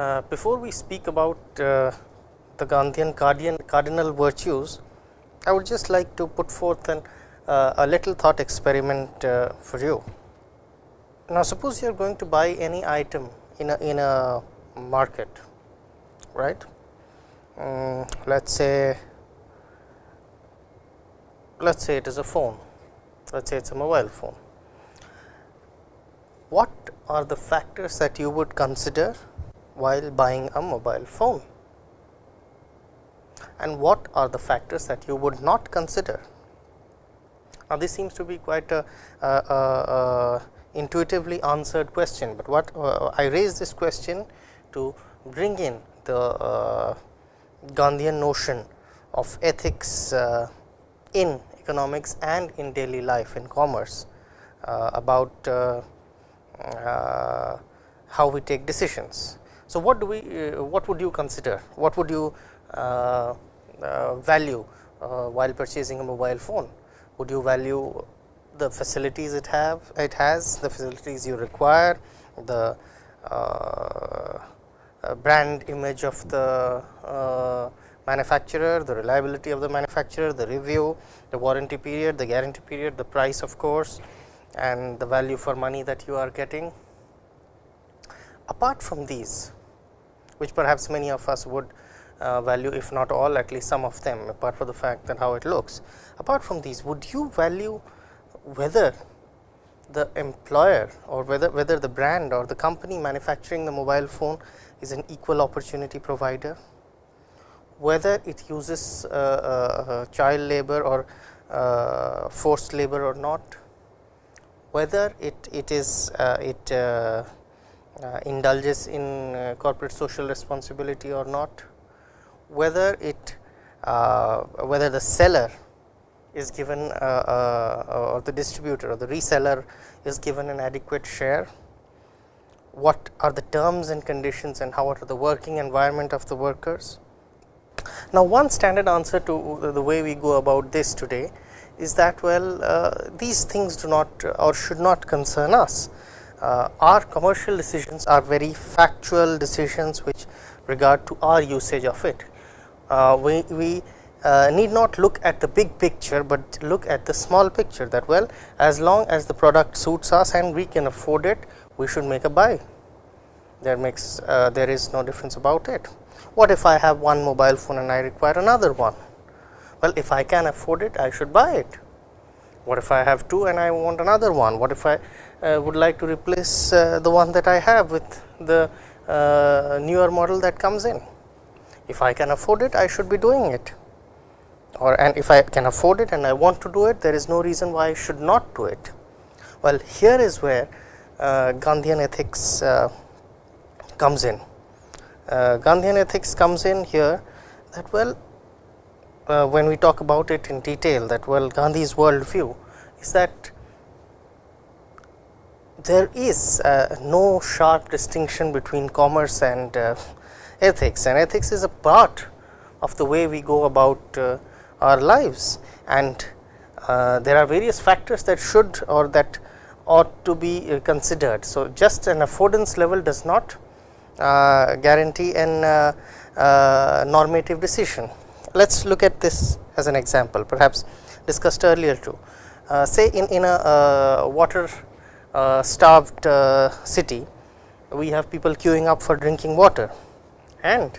Uh, before we speak about uh, the Gandhian cardinal virtues, I would just like to put forth an, uh, a little thought experiment uh, for you. Now, suppose you are going to buy any item in a, in a market, right. Um, let us say let us say it is a phone, let us say it is a mobile phone. What are the factors that you would consider while buying a mobile phone? And what are the factors that you would not consider? Now, this seems to be quite a, a, a, intuitively answered question, but what uh, I raise this question to bring in the uh, Gandhian notion of ethics uh, in economics and in daily life in commerce uh, about uh, uh, how we take decisions. So, what do we uh, what would you consider what would you uh, uh, value while purchasing a mobile phone would you value the facilities it have it has the facilities you require the uh, brand image of the uh, manufacturer, the reliability of the manufacturer, the review, the warranty period, the guarantee period, the price of course and the value for money that you are getting. Apart from these which perhaps many of us would uh, value if not all at least some of them apart from the fact that how it looks. Apart from these would you value whether the employer or whether whether the brand or the company manufacturing the mobile phone is an equal opportunity provider whether it uses uh, uh, uh, child labor or forced labor or not, whether it, it is it Uh, indulges in uh, corporate social responsibility or not, whether it uh, whether the seller is given or the distributor or the reseller is given an adequate share, what are the terms and conditions and how are the working environment of the workers, now, one standard answer to the way we go about this today is that well uh, these things do not or should not concern us. Uh, our commercial decisions are very factual decisions which regard to our usage of it. Uh, we, we uh, need not look at the big picture, but look at the small picture that well as long as the product suits us and we can afford it we should make a buy there makes uh, there is no difference about it. What if I have one mobile phone and I require another one? Well, if I can afford it, I should buy it. What if I have two and I want another one? What if I would like to replace uh, the one that I have with the uh, newer model that comes in? If I can afford it, I should be doing it. Or and if I can afford it and I want to do it, there is no reason why I should not do it. Well, here is where uh, Gandhian ethics uh, comes in uh, Gandhian ethics comes in here that well uh, when we talk about it in detail that well Gandhi's world view is that there is uh, no sharp distinction between commerce and uh, ethics and ethics is a part of the way we go about uh, our lives and uh, there are various factors that should or that ought to be considered. So, just an affordance level does not uh, guarantee an uh, uh, normative decision. Let us look at this as an example perhaps discussed earlier too. say in, in a water starved city, we have people queuing up for drinking water. And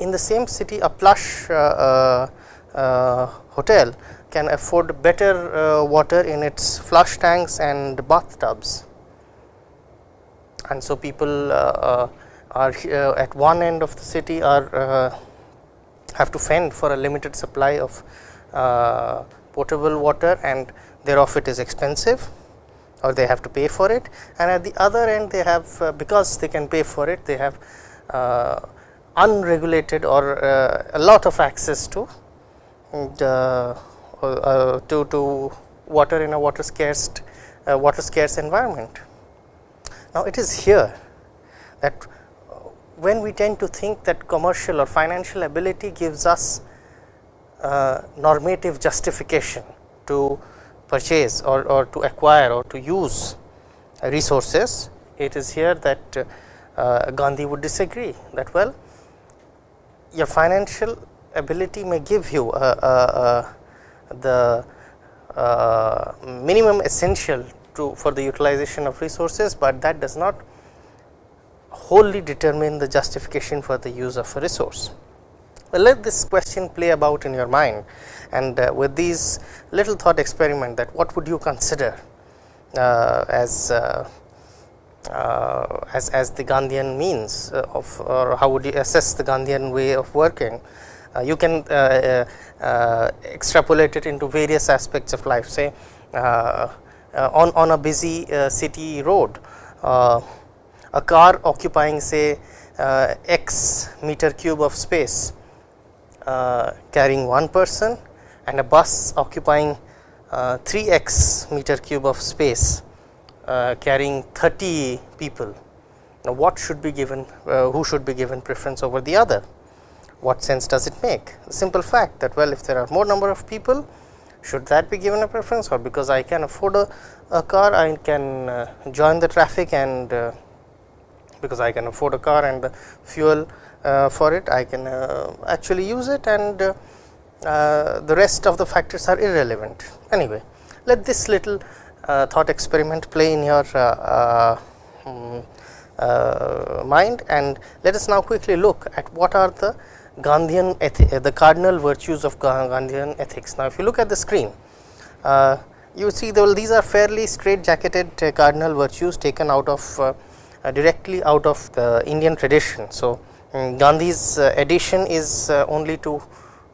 in the same city a plush uh, uh, hotel can afford better uh, water in its flush tanks and bathtubs. And so people uh, uh, are at one end of the city are uh, have to fend for a limited supply of potable water and thereof it is expensive or they have to pay for it and at the other end they have uh, because they can pay for it they have uh, unregulated or uh, a lot of access to the to, to water in a water scarce water scarce environment. Now, it is here that when we tend to think that commercial or financial ability gives us uh, normative justification to purchase or, or to acquire or to use resources, it is here that uh, Gandhi would disagree that well your financial ability may give you uh, uh, the minimum essential to for the utilization of resources, but that does not wholly determine the justification for the use of a resource. Well, let this question play about in your mind and uh, with these little thought experiment that what would you consider uh, as, uh, uh as as the Gandhian means uh, of or how would you assess the Gandhian way of working. Uh, you can extrapolate it into various aspects of life say on, on a busy city road a car occupying say x meter cube of space uh, carrying one person and a bus occupying uh, 3x meter cube of space uh, carrying 30 people. Now, what should be given, uh, who should be given preference over the other? What sense does it make? Simple fact that well if there are more number of people should that be given a preference or because I can afford a, a car I can uh, join the traffic and uh, because I can afford a car and the fuel for it I can uh, actually use it and uh, the rest of the factors are irrelevant. Anyway, let this little thought experiment play in your um, mind and let us now quickly look at what are the Gandhian the cardinal virtues of Gandhian ethics. Now, if you look at the screen, uh, you see the, well, these are fairly straight jacketed uh, cardinal virtues taken out of uh, directly out of the Indian tradition. So, um, Gandhi's uh, addition is uh, only to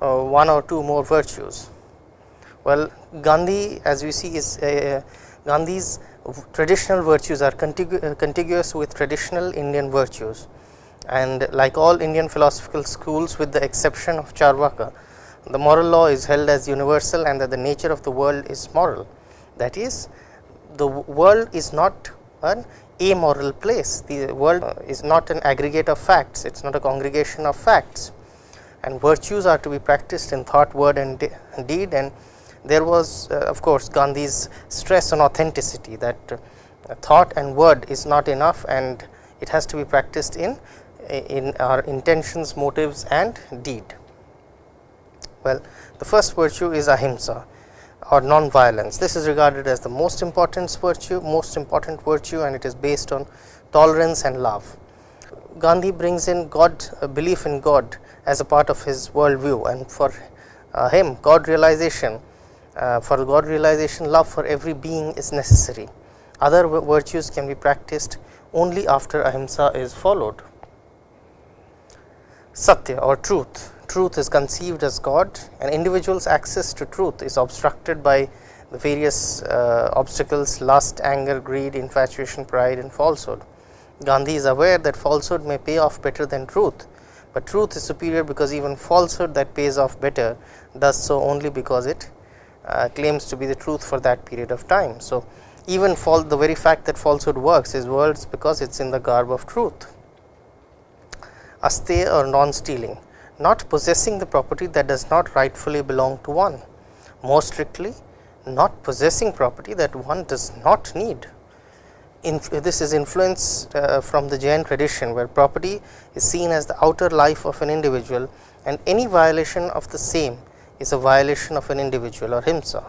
uh, one or two more virtues. Well, Gandhi as we see is Gandhi's traditional virtues are contigu contiguous with traditional Indian virtues and like all Indian philosophical schools with the exception of Charvaka, the moral law is held as universal and that the nature of the world is moral. That is the world is not an amoral place. The world is not an aggregate of facts, it is not a congregation of facts and virtues are to be practiced in thought, word and de deed and there was uh, of course Gandhi's stress on authenticity that uh, thought and word is not enough and it has to be practiced in in our intentions, motives and deed. Well, the first virtue is ahimsa or non-violence. This is regarded as the most important virtue, most important virtue and it is based on tolerance and love. Gandhi brings in God, a belief in God as a part of his world view and for uh, him God realization, uh, for God realization love for every being is necessary. Other virtues can be practiced only after ahimsa is followed. Satya or truth truth is conceived as God and individual's access to truth is obstructed by the various uh, obstacles lust, anger, greed, infatuation, pride and falsehood. Gandhi is aware that falsehood may pay off better than truth, but truth is superior because even falsehood that pays off better does so only because it uh, claims to be the truth for that period of time. So, even the very fact that falsehood works is words because it is in the garb of truth. Asteya or non stealing not possessing the property that does not rightfully belong to one. More strictly, not possessing property that one does not need. This is influenced uh, from the Jain tradition, where property is seen as the outer life of an individual and any violation of the same is a violation of an individual or himsa.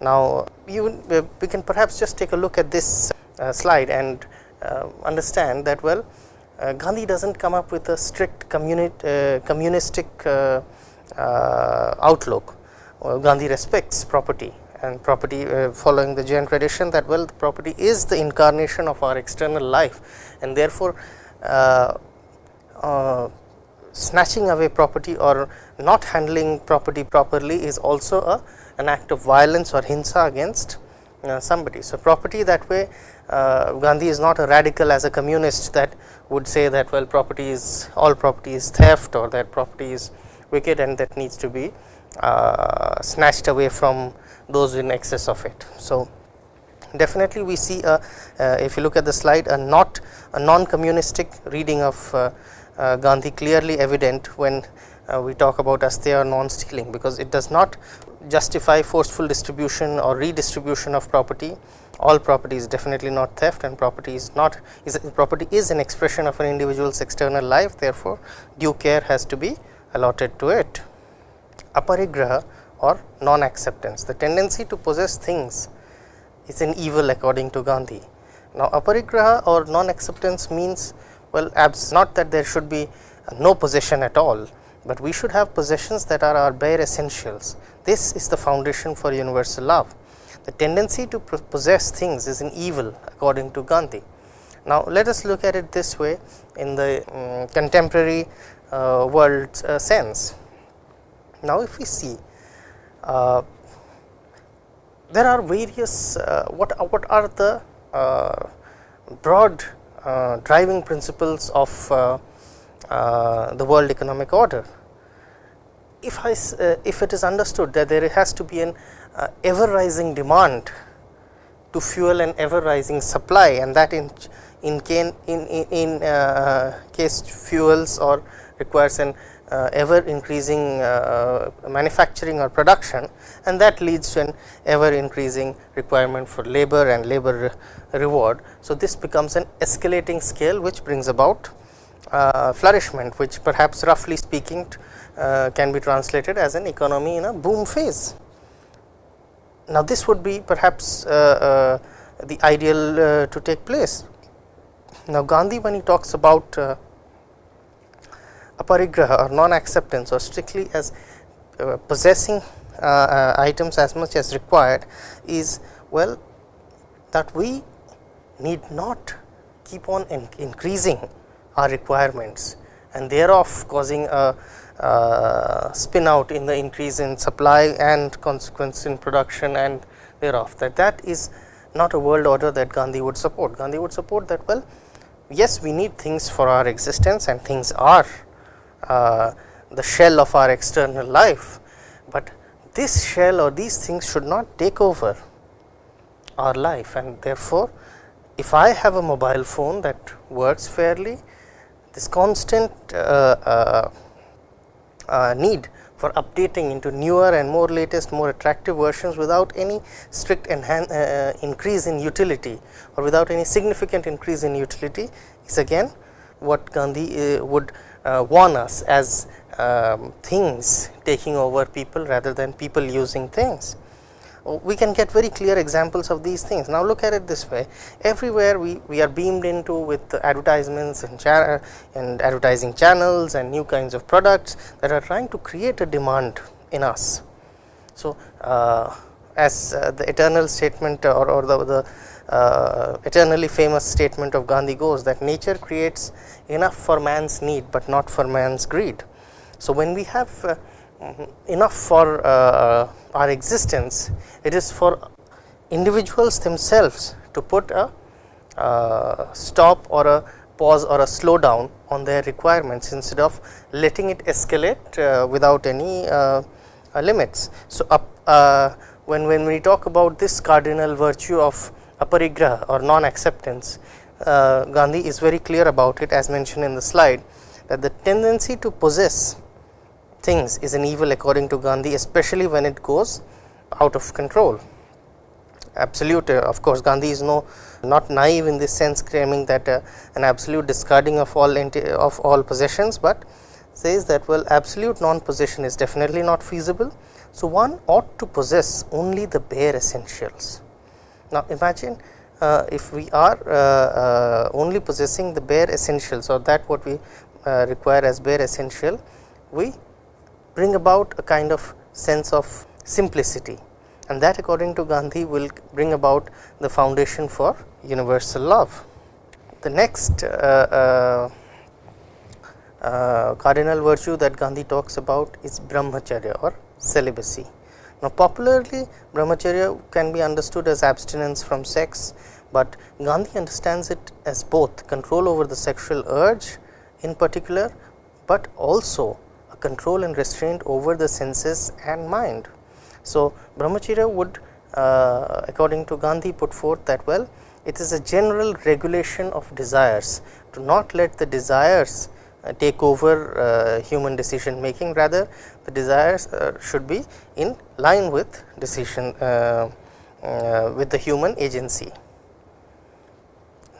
Now, you, uh, we can perhaps just take a look at this uh, slide and uh, understand that well uh, Gandhi does not come up with a strict uh, communistic uh, outlook. Gandhi respects property and property following the Jain tradition that well property is the incarnation of our external life and therefore, snatching away property or not handling property properly is also a an act of violence or hinsa against uh, somebody. So, property that way uh, Gandhi is not a radical as a communist that would say that well property is all property is theft or that property is wicked and that needs to be uh, snatched away from those in excess of it. So, definitely we see a, uh, if you look at the slide a not a non communistic reading of uh, uh, Gandhi clearly evident when uh, we talk about asteya or non stealing because it does not justify forceful distribution or redistribution of property. All property is definitely not theft and property is not is property is an expression of an individual's external life therefore, due care has to be allotted to it. Aparigraha or non acceptance the tendency to possess things is an evil according to Gandhi. Now, aparigraha or non acceptance means well abs not that there should be no possession at all, but we should have possessions that are our bare essentials. This is the foundation for universal love. The tendency to possess things is an evil according to Gandhi. Now, let us look at it this way in the um, contemporary uh, world uh, sense. Now, if we see uh, there are various uh, what what are the uh, broad uh, driving principles of the world economic order. If I if it is understood that there has to be an ever rising demand to fuel an ever rising supply and that in in in in, in uh, case fuels or requires an uh, ever increasing uh, manufacturing or production and that leads to an ever increasing requirement for labor and labor re reward. So, this becomes an escalating scale which brings about uh, flourishment which perhaps roughly speaking uh, can be translated as an economy in a boom phase. Now, this would be perhaps uh, uh, the ideal to take place. Now, Gandhi when he talks about aparigraha or non acceptance or strictly as uh, possessing uh, uh, items as much as required is well that we need not keep on in increasing our requirements and thereof causing a uh, spin out in the increase in supply and consequence in production and thereof. That that is not a world order that Gandhi would support. Gandhi would support that well yes we need things for our existence and things are uh, the shell of our external life, but this shell or these things should not take over our life. And therefore, if I have a mobile phone that works fairly, this constant uh, uh, uh, need for updating into newer and more latest more attractive versions without any strict uh, increase in utility or without any significant increase in utility is again what Gandhi uh, would uh, warn us as um, things taking over people rather than people using things. We can get very clear examples of these things. Now, look at it this way everywhere we, we are beamed into with advertisements and, and advertising channels and new kinds of products that are trying to create a demand in us. So, uh, as uh, the eternal statement or, or the, the uh, eternally famous statement of Gandhi goes that nature creates enough for man's need, but not for man's greed. So, when we have uh, enough for uh, our existence, it is for individuals themselves to put a uh, stop or a pause or a slowdown on their requirements instead of letting it escalate uh, without any uh, limits. So, up, when, when we talk about this cardinal virtue of aparigraha or non acceptance, uh, Gandhi is very clear about it as mentioned in the slide that the tendency to possess things is an evil according to Gandhi especially when it goes out of control. Absolute uh, of course, Gandhi is no not naive in this sense claiming that uh, an absolute discarding of all of all possessions, but says that well absolute non possession is definitely not feasible. So, one ought to possess only the bare essentials now, imagine uh, if we are uh, uh, only possessing the bare essentials or that what we require as bare essential, we bring about a kind of sense of simplicity and that according to Gandhi will bring about the foundation for universal love. The next uh, uh, cardinal virtue that Gandhi talks about is brahmacharya or celibacy. Now, popularly brahmacharya can be understood as abstinence from sex, but Gandhi understands it as both control over the sexual urge in particular, but also control and restraint over the senses and mind. So, brahmacharya would uh, according to Gandhi put forth that well it is a general regulation of desires to not let the desires uh, take over uh, human decision making rather the desires uh, should be in line with decision uh, uh, with the human agency.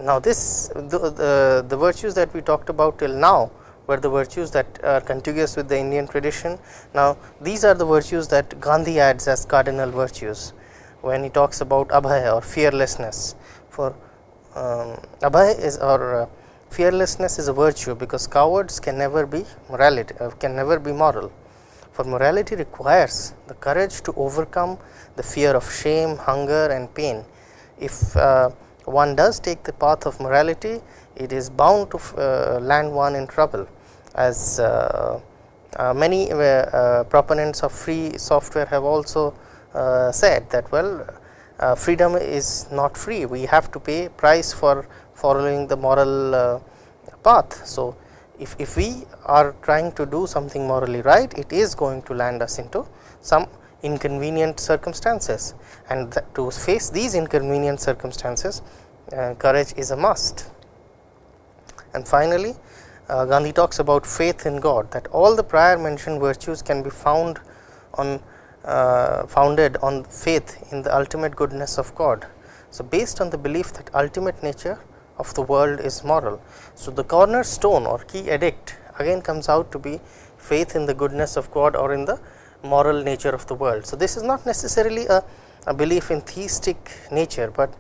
Now, this the, the, the virtues that we talked about till now were the virtues that are contiguous with the Indian tradition. Now, these are the virtues that Gandhi adds as cardinal virtues. When he talks about abhaya or fearlessness for um, abhaya is or uh, fearlessness is a virtue because cowards can never be morality uh, can never be moral. For morality requires the courage to overcome the fear of shame hunger and pain. If uh, one does take the path of morality it is bound to uh, land one in trouble as uh, uh, many proponents of free software have also said that well freedom is not free we have to pay price for following the moral path. So, if, if we are trying to do something morally right it is going to land us into some inconvenient circumstances and to face these inconvenient circumstances uh, courage is a must. And finally, uh, Gandhi talks about faith in God that all the prior mentioned virtues can be found on uh, founded on faith in the ultimate goodness of God. So, based on the belief that ultimate nature of the world is moral. So, the cornerstone or key edict again comes out to be faith in the goodness of God or in the moral nature of the world. So, this is not necessarily a, a belief in theistic nature, but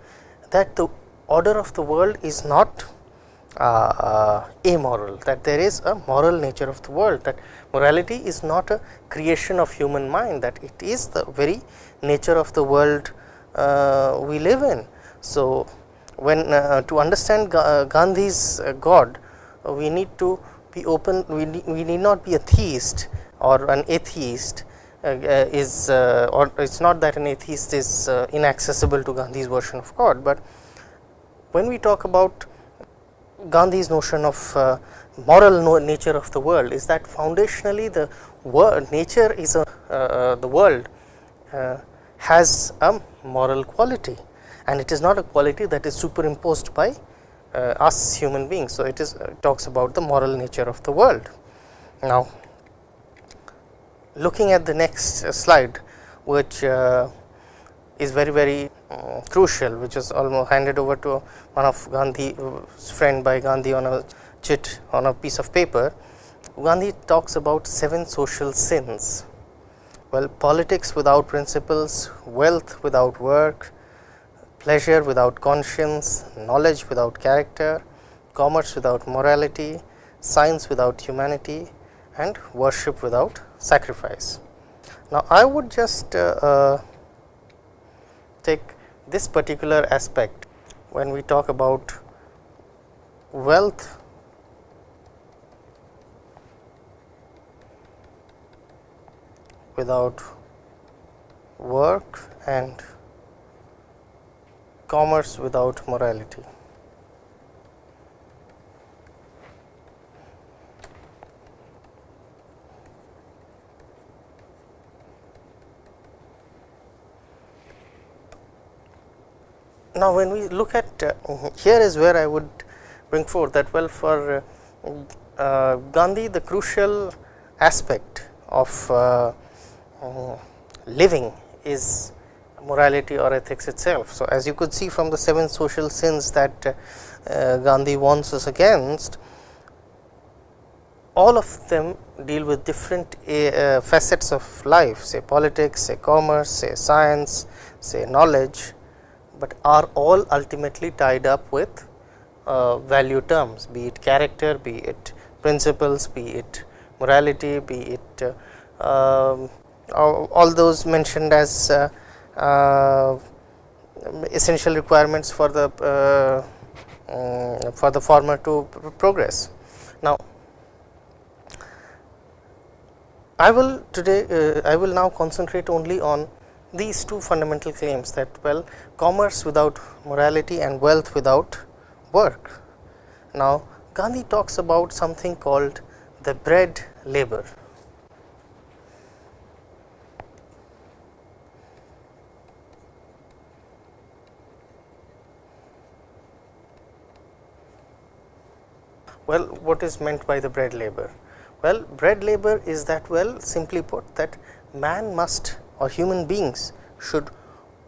that the order of the world is not uh, uh, amoral, that there is a moral nature of the world, that morality is not a creation of human mind, that it is the very nature of the world uh, we live in. So, when uh, to understand uh, Gandhi's uh, God, we need to be open, we need, we need not be a theist or an atheist is or it is not that an atheist is inaccessible to Gandhi's version of God, but when we talk about Gandhi's notion of uh, moral no nature of the world is that foundationally the world nature is a uh, the world uh, has a moral quality and it is not a quality that is superimposed by uh, us human beings. So, it is uh, talks about the moral nature of the world. Now, looking at the next uh, slide which uh, is very very uh, crucial which is almost handed over to one of Gandhi's friend by Gandhi on a chit on a piece of paper. Gandhi talks about seven social sins. Well, politics without principles, wealth without work, pleasure without conscience, knowledge without character, commerce without morality, science without humanity and worship without sacrifice. Now, I would just uh, uh, take this particular aspect when we talk about wealth without work and commerce without morality. Now, when we look at uh, here is where I would bring forth that well for uh, Gandhi the crucial aspect of uh, living is morality or ethics itself. So, as you could see from the seven social sins that uh, Gandhi warns us against, all of them deal with different uh, facets of life say politics, say commerce, say science, say knowledge, but are all ultimately tied up with uh, value terms be it character, be it principles, be it morality, be it uh, um, all those mentioned as uh, uh, essential requirements for the uh, um, for the farmer to progress. Now, I will today uh, I will now concentrate only on these two fundamental claims that well commerce without morality and wealth without work. Now, Gandhi talks about something called the bread labor. Well, what is meant by the bread labor? Well, bread labor is that well simply put that man must or human beings should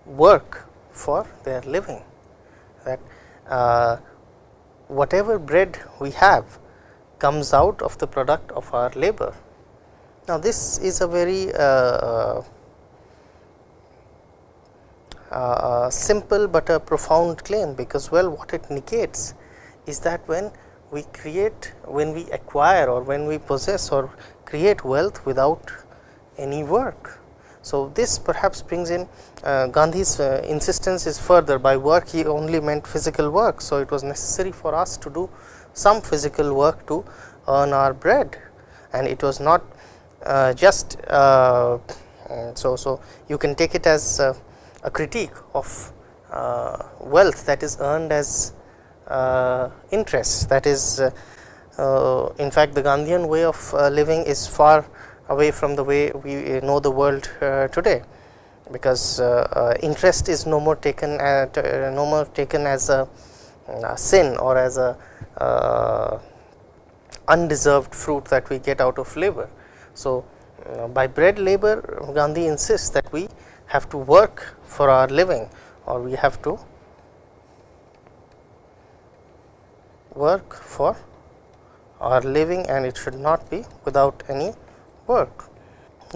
work for their living that uh, whatever bread we have comes out of the product of our labor. Now, this is a very uh, uh, uh, simple, but a profound claim because well what it negates is that when we create when we acquire or when we possess or create wealth without any work. So, this perhaps brings in uh, Gandhi's uh, insistence is further. By work he only meant physical work. So, it was necessary for us to do some physical work to earn our bread. And it was not uh, just uh, so, so you can take it as uh, a critique of uh, wealth that is earned as uh, interest. That is uh, uh, in fact the Gandhian way of uh, living is far away from the way we uh, know the world uh, today because uh, interest is no more taken at, no more taken as a, a sin or as a undeserved fruit that we get out of labor. So, uh, by bread labor Gandhi insists that we have to work for our living or we have to work for our living and it should not be without any work.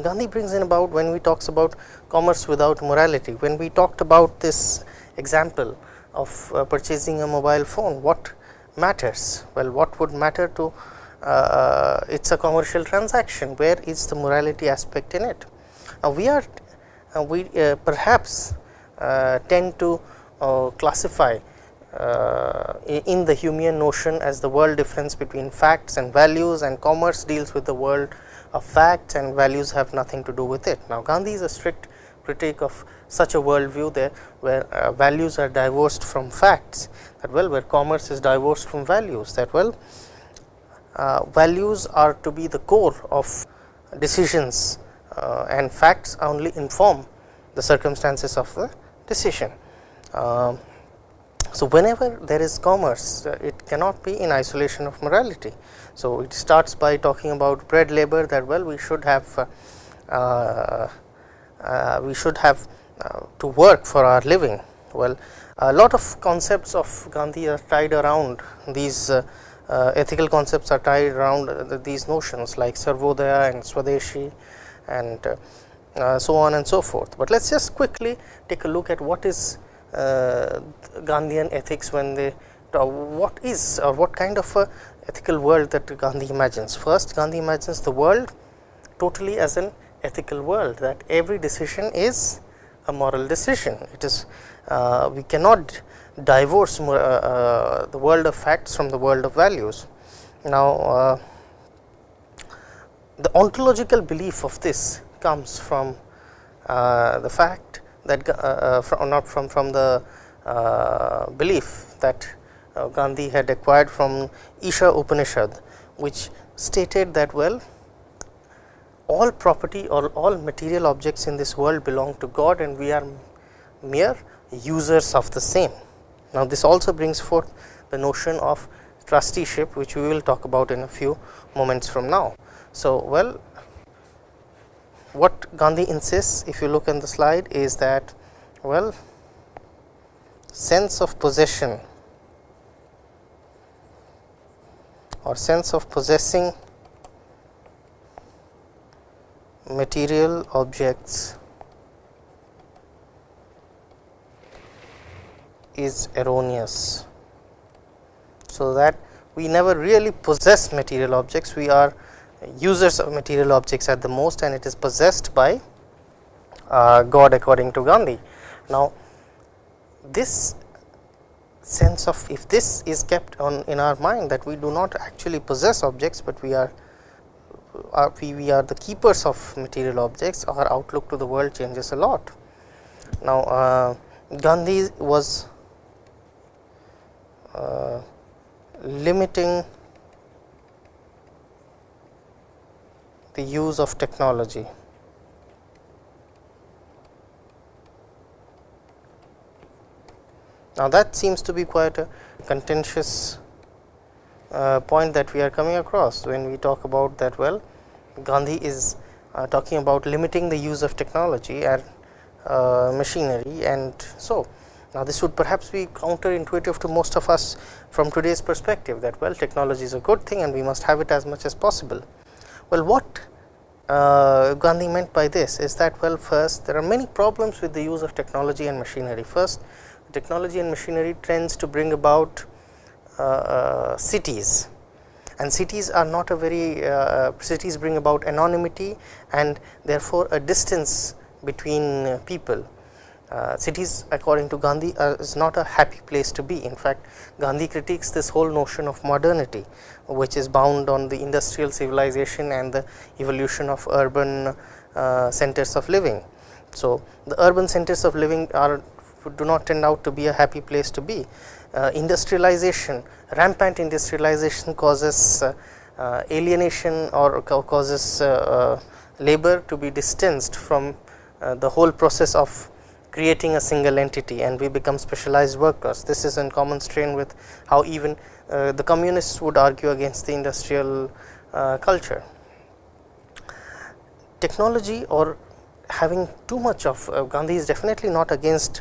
Gandhi brings in about when we talks about commerce without morality, when we talked about this example of uh, purchasing a mobile phone, what matters? Well, what would matter to uh, uh it is a commercial transaction, where is the morality aspect in it? Now, we are uh, we uh, perhaps uh, tend to classify in the Humean notion as the world difference between facts and values and commerce deals with the world of facts and values have nothing to do with it. Now, Gandhi is a strict critique of such a worldview there where uh, values are divorced from facts that well where commerce is divorced from values that well uh, values are to be the core of decisions uh, and facts only inform the circumstances of the decision. Um, so, whenever there is commerce uh, it cannot be in isolation of morality. So, it starts by talking about bread labor that well we should have uh, uh, we should have uh, to work for our living. Well, a lot of concepts of Gandhi are tied around these uh, uh, ethical concepts are tied around these notions like Sarvodaya and Swadeshi and uh, uh, so on and so forth. But let us just quickly take a look at what is uh, Gandhian ethics when they what is or what kind of a ethical world that Gandhi imagines. First Gandhi imagines the world totally as an ethical world that every decision is a moral decision. It is uh, we cannot divorce uh, uh, the world of facts from the world of values. Now, the ontological belief of this comes from uh, the fact that uh, uh from not from from the uh, belief that Gandhi had acquired from Isha Upanishad, which stated that well all property or all material objects in this world belong to God and we are mere users of the same. Now, this also brings forth the notion of trusteeship which we will talk about in a few moments from now. So, well what Gandhi insists if you look in the slide is that well sense of possession or sense of possessing material objects is erroneous. So, that we never really possess material objects, we are users of material objects at the most and it is possessed by uh, God according to Gandhi. Now, this sense of if this is kept on in our mind that we do not actually possess objects, but we are, are we, we are the keepers of material objects our outlook to the world changes a lot. Now, uh, Gandhi was uh, limiting the use of technology. Now, that seems to be quite a contentious uh, point that we are coming across when we talk about that well Gandhi is uh, talking about limiting the use of technology and uh, machinery and so now this would perhaps be counterintuitive to most of us from today's perspective that well technology is a good thing and we must have it as much as possible. Well what uh, Gandhi meant by this is that well first there are many problems with the use of technology and machinery. First technology and machinery tends to bring about uh, uh, cities and cities are not a very uh, cities bring about anonymity and therefore a distance between people. Uh, cities according to Gandhi uh, is not a happy place to be. In fact, Gandhi critiques this whole notion of modernity which is bound on the industrial civilization and the evolution of urban uh, centers of living. So, the urban centers of living are do not turn out to be a happy place to be uh, industrialization, rampant industrialization causes uh, uh, alienation or causes labor to be distanced from the whole process of creating a single entity and we become specialized workers. This is in common strain with how even uh, the communists would argue against the industrial uh, culture. Technology or having too much of uh, Gandhi is definitely not against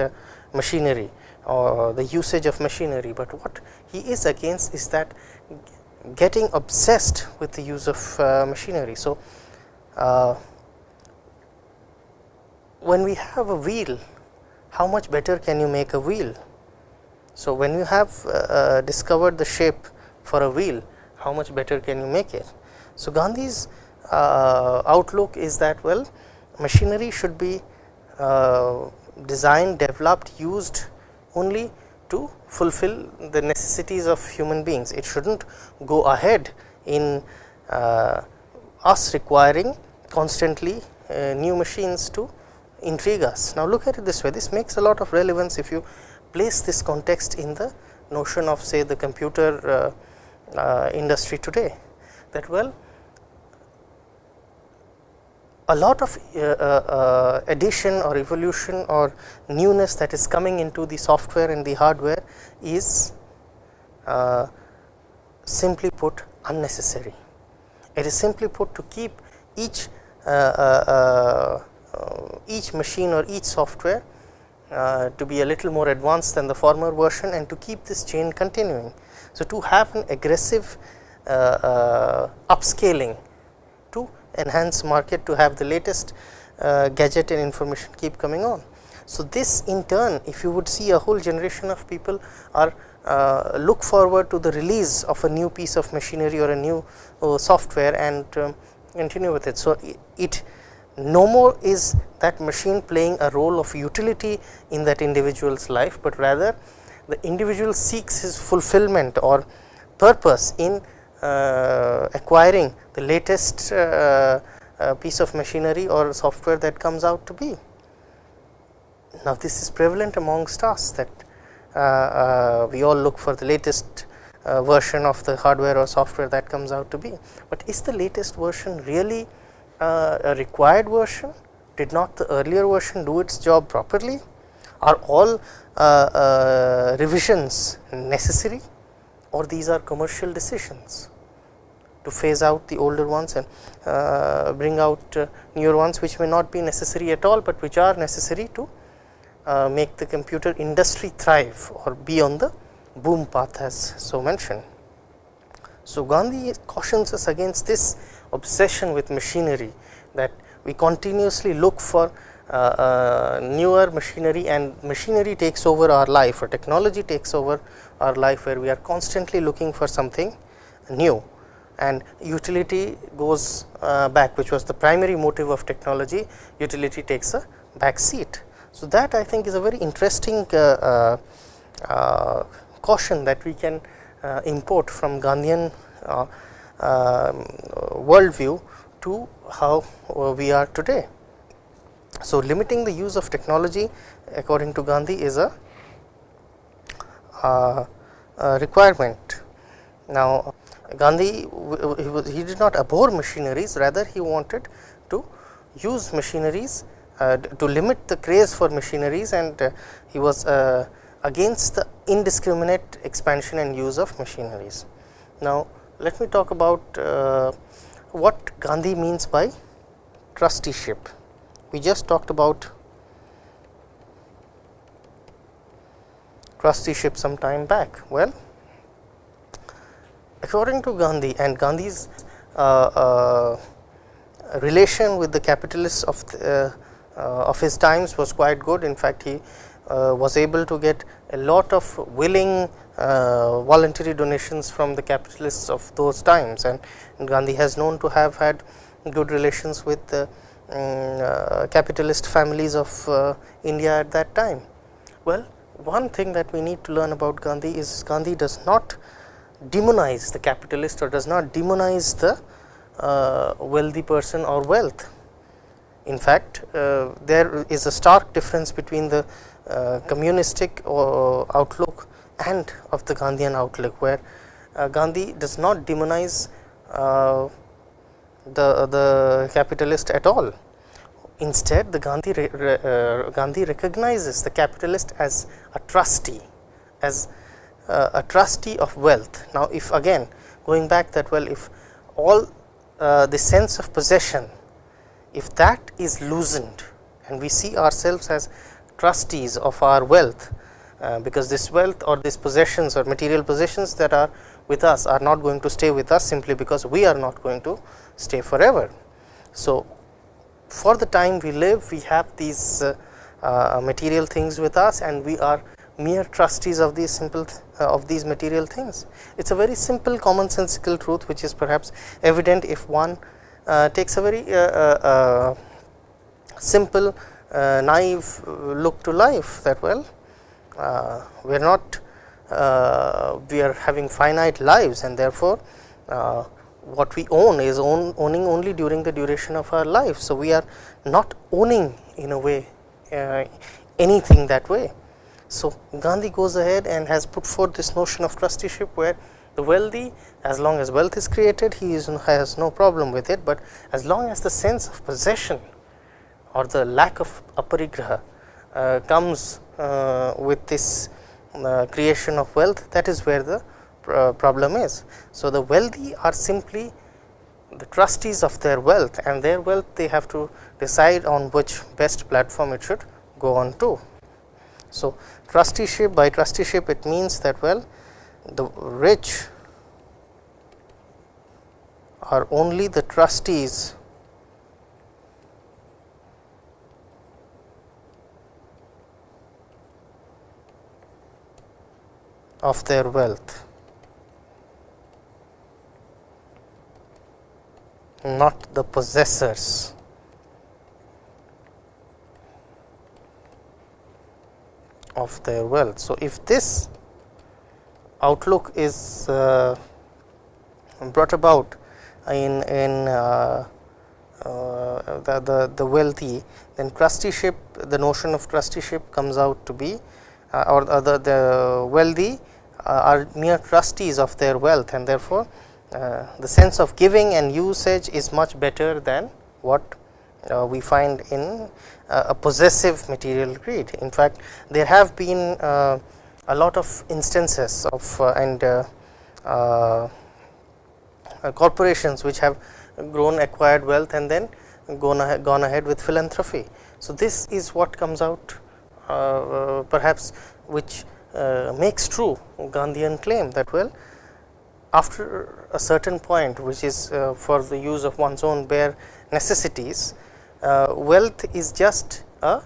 machinery, or the usage of machinery, but what he is against is that getting obsessed with the use of uh, machinery. So, uh, when we have a wheel, how much better can you make a wheel? So, when you have uh, uh discovered the shape for a wheel, how much better can you make it? So, Gandhi's uh, outlook is that well machinery should be uh, designed, developed, used only to fulfill the necessities of human beings. It should not go ahead in uh, us requiring constantly uh, new machines to intrigue us. Now, look at it this way this makes a lot of relevance if you place this context in the notion of say the computer uh, uh industry today that well a lot of uh, uh, uh, addition or evolution or newness that is coming into the software and the hardware is uh, simply put unnecessary. It is simply put to keep each uh, uh, each machine or each software to be a little more advanced than the former version and to keep this chain continuing. So, to have an aggressive upscaling to enhance market to have the latest uh, gadget and information keep coming on. So, this in turn if you would see a whole generation of people are uh, look forward to the release of a new piece of machinery or a new uh, software and um, continue with it. So, it, it no more is that machine playing a role of utility in that individual's life, but rather the individual seeks his fulfillment or purpose in uh, acquiring the latest uh, uh, piece of machinery or software that comes out to be. Now, this is prevalent amongst us that we all look for the latest uh, version of the hardware or software that comes out to be. But is the latest version really uh, a required version? Did not the earlier version do its job properly? Are all uh, revisions necessary? or these are commercial decisions to phase out the older ones and uh, bring out uh, newer ones which may not be necessary at all, but which are necessary to uh, make the computer industry thrive or be on the boom path as so mentioned. So, Gandhi cautions us against this obsession with machinery that we continuously look for uh, uh, newer machinery and machinery takes over our life or technology takes over our life where we are constantly looking for something new and utility goes uh, back which was the primary motive of technology utility takes a back seat. So, that I think is a very interesting uh, uh, uh caution that we can import from Gandhian worldview to how we are today. So, limiting the use of technology according to Gandhi is a uh, uh, requirement. Now, Gandhi he, he, did not abhor machineries rather he wanted to use machineries uh, to limit the craze for machineries and uh, he was uh, against the indiscriminate expansion and use of machineries. Now, let me talk about uh, what Gandhi means by trusteeship. We just talked about trusteeship some time back. Well, according to Gandhi and Gandhi's uh, uh, relation with the capitalists of the, uh, of his times was quite good. In fact, he uh, was able to get a lot of willing uh, voluntary donations from the capitalists of those times and Gandhi has known to have had good relations with the um, capitalist families of India at that time. Well, one thing that we need to learn about Gandhi is Gandhi does not demonize the capitalist or does not demonize the uh, wealthy person or wealth. In fact, uh, there is a stark difference between the uh, communistic uh, outlook and of the Gandhian outlook, where uh, Gandhi does not demonize uh, the the capitalist at all. Instead, the Gandhi re, Gandhi recognizes the capitalist as a trustee, as a trustee of wealth. Now, if again going back that well, if all the sense of possession, if that is loosened and we see ourselves as trustees of our wealth, uh, because this wealth or these possessions or material possessions that are with us are not going to stay with us simply because we are not going to stay forever. So, for the time we live we have these uh, uh, material things with us and we are mere trustees of these simple th uh, of these material things. It is a very simple commonsensical truth which is perhaps evident if one uh, takes a very uh, simple uh, naive look to life that well uh, we are not uh, we are having finite lives and therefore, uh, what we own is own, owning only during the duration of our life. So, we are not owning in a way uh, anything that way. So, Gandhi goes ahead and has put forth this notion of trusteeship where the wealthy as long as wealth is created he is, has no problem with it, but as long as the sense of possession or the lack of aparigraha uh, comes uh, with this uh, creation of wealth that is where the problem is. So, the wealthy are simply the trustees of their wealth and their wealth they have to decide on which best platform it should go on to. So, trusteeship by trusteeship it means that well the rich are only the trustees of their wealth, not the possessors. of their wealth. So, if this outlook is uh, brought about in in uh, uh, the, the, the wealthy then trusteeship the notion of trusteeship comes out to be or the, the wealthy uh, are mere trustees of their wealth and therefore, uh, the sense of giving and usage is much better than what we find in a possessive material greed. In fact, there have been a lot of instances of and corporations which have grown acquired wealth and then gone ahead, gone ahead with philanthropy. So, this is what comes out uh, perhaps which uh, makes true Gandhian claim that well after a certain point which is uh, for the use of one's own bare necessities wealth is just a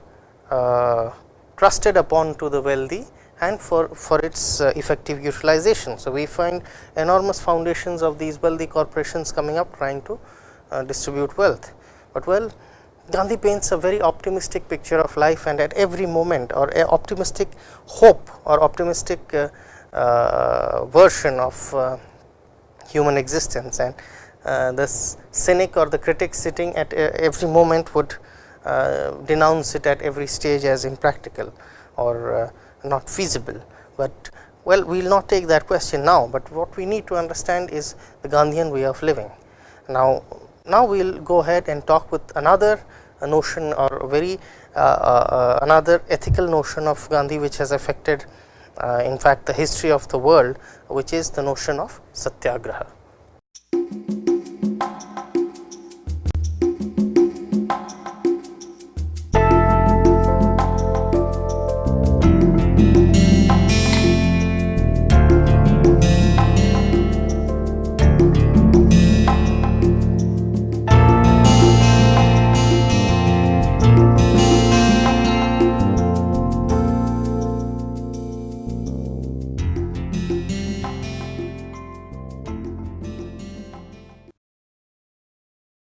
trusted upon to the wealthy and for, for its uh, effective utilization. So, we find enormous foundations of these wealthy corporations coming up trying to uh, distribute wealth, but well Gandhi paints a very optimistic picture of life and at every moment or a optimistic hope or optimistic uh, uh, version of uh, human existence and uh, this cynic or the critic sitting at every moment would uh, denounce it at every stage as impractical or uh, not feasible, but well we will not take that question now, but what we need to understand is the Gandhian way of living. Now, now we will go ahead and talk with another notion or very uh, uh, uh, another ethical notion of Gandhi which has affected in fact the history of the world which is the notion of satyagraha.